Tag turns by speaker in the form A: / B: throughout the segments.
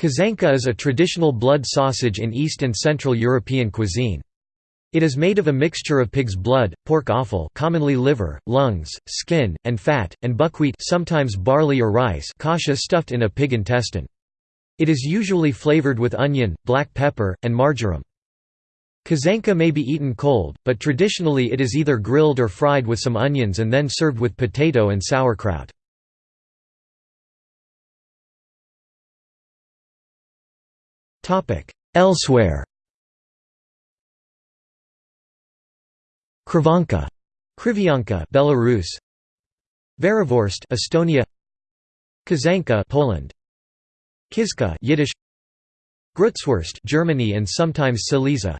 A: Kaszanka is a traditional blood sausage in East and Central European cuisine. It is made of a mixture of pig's blood, pork offal commonly liver, lungs, skin, and fat, and buckwheat sometimes barley or rice kasha stuffed in a pig intestine. It is usually flavored with onion, black pepper, and marjoram. Kaszanka may be eaten cold, but traditionally it is either grilled or fried with some onions and then served with potato and sauerkraut. Elsewhere Krivanka Krivyanka, Belarus. Verivorst, Estonia. Kaszanka, Poland. Kizka, Yiddish. Grutzwurst, Germany and sometimes Silesia.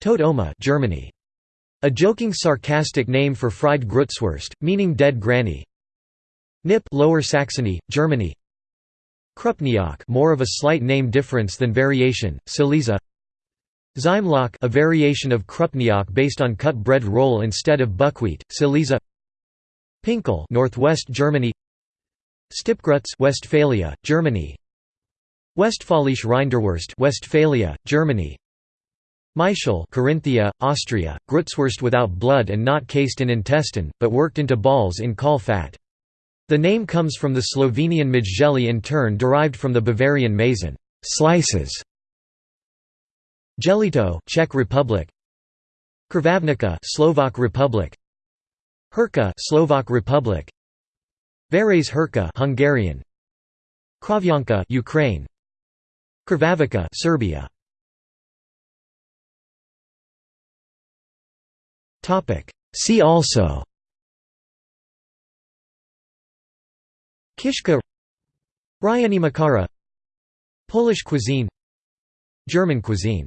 A: Tot Oma, Germany. A joking sarcastic name for fried Grutzwurst, meaning dead granny. Nip, Lower Saxony, Germany. Krupniok more of a slight name difference than variation, Silesia. Zymelach a variation of Krupniok based on cut bread roll instead of buckwheat, Silesia. Pinkel Northwest Germany. Stipgrutz Westphalia, Germany. Westfälische Rinderwurst Westphalia, Germany. Michel Carinthia, Austria, Grutzwurst without blood and not cased in intestine, but worked into balls in caul fat. The name comes from the Slovenian Mizheli in turn derived from the Bavarian mazen slices. Jelito Czech Republic. Krvavnica Slovak Republic. Hurka Slovak Republic. Varese Hrka Hungarian. Kravyanka Ukraine. Krvavica Serbia. Topic. See also Kishka Ryynimakkara Polish cuisine German cuisine